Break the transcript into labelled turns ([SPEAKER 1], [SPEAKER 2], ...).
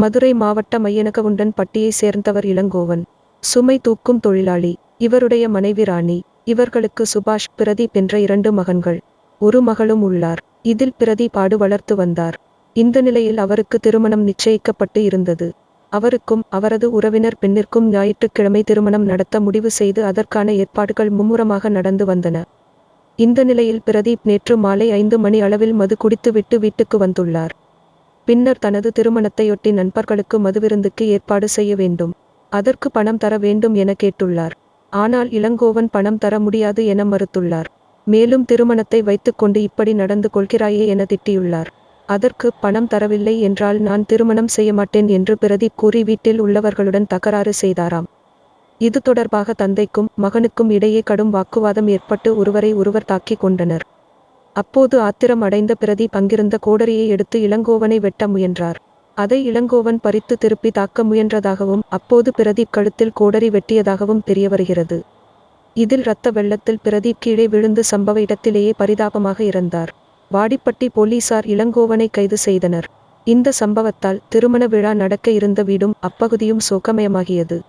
[SPEAKER 1] மதுரை மாவட்ட மையனகவுண்டன் பட்டியை சேர்ந்தவர் இளங்கோவன். சுமை தூக்கும் தொழிலாளி. இவருடைய மனைவி ராணி. இவர்களுக்கு சுபாஷ் பிரதீப் என்ற இரண்டு மகன்கள். ஒரு மகளும் உள்ளார். இதில் பிரதீப் ஆடு வளர்த்து வந்தார். இந்த நிலையில் அவருக்கு திருமணம் நிச்சயிக்கப்பட்டு இருந்தது. அவருக்கும் அவரது உறவினர் பெண்ணிற்கும் ஞாயிற்றுக்கிழமை திருமணம் நடத்த முடிவு செய்து அதற்கான ஏற்பாடுகள் மும்முரமாக நடந்து வந்தன. இந்த நிலையில் பிரதீப் நேற்று மாலை ஐந்து மணி அளவில் மது குடித்துவிட்டு வீட்டுக்கு வந்துள்ளார். பின்னர் தனது திருமணத்தையொட்டி நண்பர்களுக்கு மதுவிருந்துக்கு ஏற்பாடு செய்ய வேண்டும். அதற்கு பணம் தர வேண்டும் என கேட்டுள்ளார். ஆனால் இளங்கோவன் பணம் தர முடியாது என மறுத்துள்ளார். மேலும் திருமணத்தை வைத்துக்கொண்டு இப்படி நடந்து கொள்கிறாயே என திட்டியுள்ளார். அதற்கு பணம் தரவில்லை என்றால் நான் திருமணம் செய்ய மாட்டேன் என்று பிரதீப் கூறி வீட்டில் உள்ளவர்களுடன் தகராறு செய்தாராம். இது தொடர்பாக தந்தைக்கும் மகனுக்கும் இடையே கடும் வாக்குவாதம் ஏற்பட்டு ஒருவரை ஒருவர் தாக்கிக் கொண்டனர். அப்போது ஆத்திரம் அடைந்த பிரதி பங்கிருந்த கோடரியை எடுத்து இளங்கோவனை வெட்ட முயன்றார். அதை இளங்கோவன் பறித்து திருப்பி தாக்க முயன்றதாகவும் அப்போது பிரதீப் கழுத்தில் கோடரி வெட்டியதாகவும் தெரியவருகிறது. இதில் இரத்த வெள்ளத்தில் பிரதீப் கீழே விழுந்து சம்பவ இடத்திலேயே பரிதாபமாக இறந்தார். வாடிப்பட்டி போலீசார் இளங்கோவனை கைது செய்தனர். இந்த சம்பவத்தால் திருமண விழா நடக்க இருந்த வீடும் அப்பகுதியும் சோகமயமாகியது.